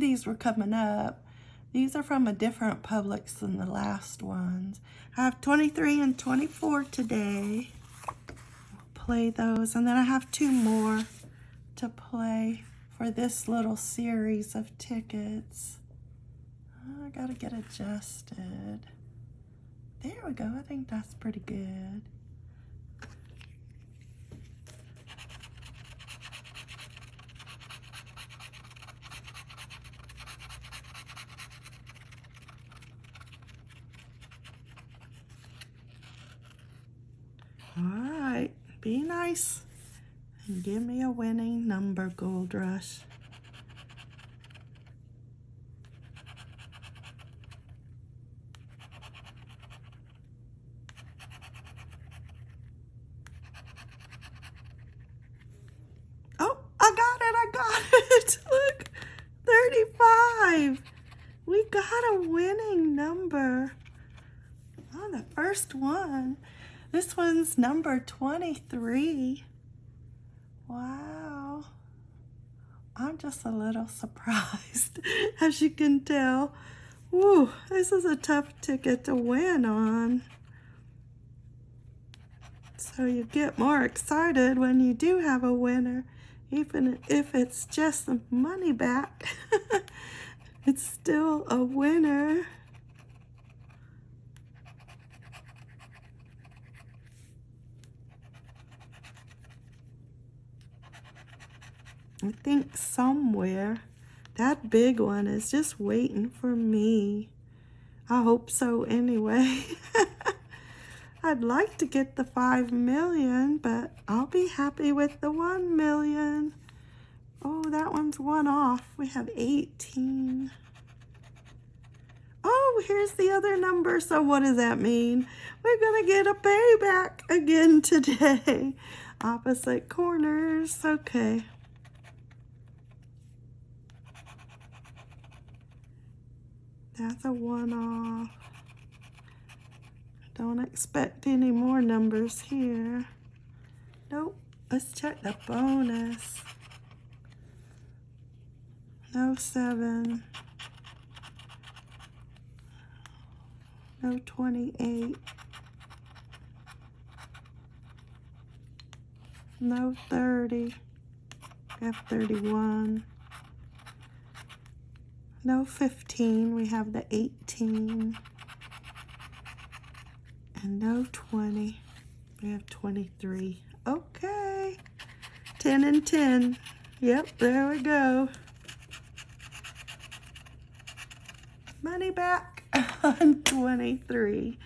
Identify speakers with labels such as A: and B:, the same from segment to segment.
A: these were coming up. These are from a different Publix than the last ones. I have 23 and 24 today. play those. And then I have two more to play for this little series of tickets. I gotta get adjusted. There we go. I think that's pretty good. All right, be nice and give me a winning number, Gold Rush. Oh, I got it, I got it. Look, 35. We got a winning number on the first one. This one's number 23. Wow. I'm just a little surprised, as you can tell. Woo, this is a tough ticket to win on. So you get more excited when you do have a winner, even if it's just the money back. it's still a winner. Think somewhere that big one is just waiting for me. I hope so anyway. I'd like to get the 5 million, but I'll be happy with the 1 million. Oh, that one's one off. We have 18. Oh, here's the other number. So what does that mean? We're going to get a payback again today. Opposite corners. Okay. That's a one-off. Don't expect any more numbers here. Nope. Let's check the bonus. No seven. No 28. No 30. F31. No 15, we have the 18. And no 20, we have 23. Okay, 10 and 10. Yep, there we go. Money back on 23.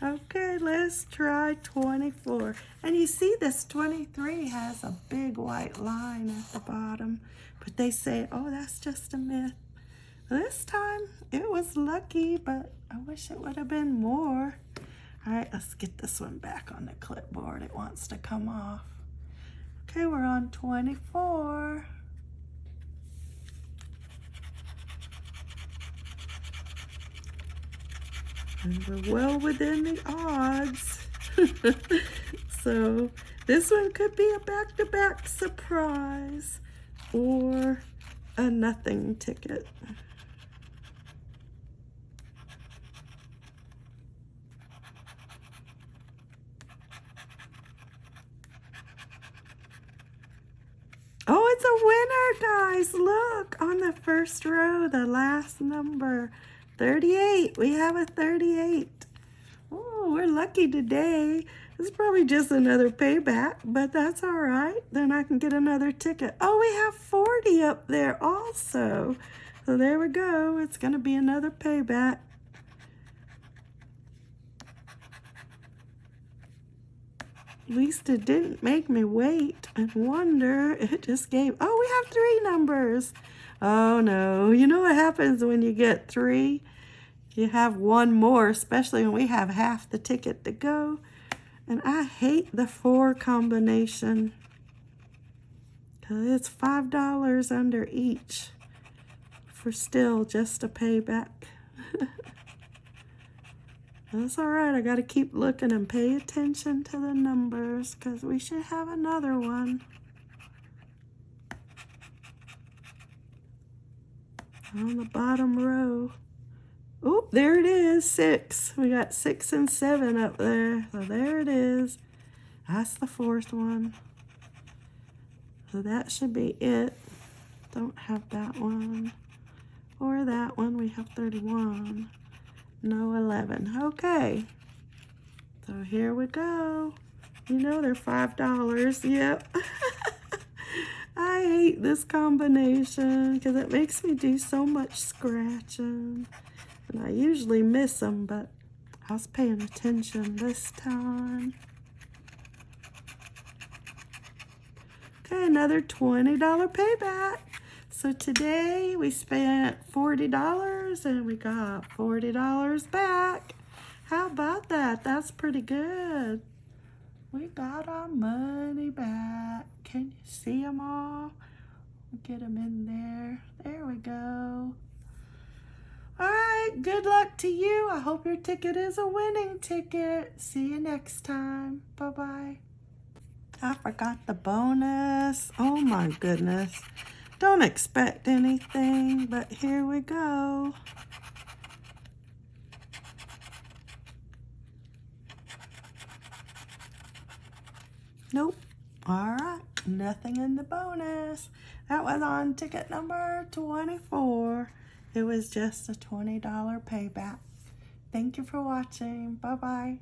A: Okay, let's try 24. And you see this 23 has a big white line at the bottom. But they say, oh, that's just a myth. This time it was lucky, but I wish it would have been more. All right, let's get this one back on the clipboard. It wants to come off. Okay, we're on 24. And we're well within the odds. so this one could be a back-to-back -back surprise or a nothing ticket. Oh, it's a winner, guys. Look, on the first row, the last number, 38. We have a 38. Oh, we're lucky today. It's probably just another payback, but that's all right. Then I can get another ticket. Oh, we have 40 up there also. So there we go. It's going to be another payback. Least it didn't make me wait and wonder. It just gave, oh, we have three numbers. Oh no, you know what happens when you get three? You have one more, especially when we have half the ticket to go. And I hate the four combination. Cause it's $5 under each for still just a payback. That's all right. I got to keep looking and pay attention to the numbers because we should have another one. on the bottom row. Oh, there it is, six. We got six and seven up there. So there it is. That's the fourth one. So that should be it. Don't have that one. Or that one, we have 31. No 11. Okay. So here we go. You know they're $5. Yep. I hate this combination because it makes me do so much scratching. And I usually miss them, but I was paying attention this time. Okay, another $20 payback. So today we spent $40 and we got $40 back. How about that? That's pretty good. We got our money back. Can you see them all? Get them in there. There we go. All right, good luck to you. I hope your ticket is a winning ticket. See you next time. Bye-bye. I forgot the bonus. Oh my goodness. Don't expect anything, but here we go. Nope. All right. Nothing in the bonus. That was on ticket number 24. It was just a $20 payback. Thank you for watching. Bye-bye.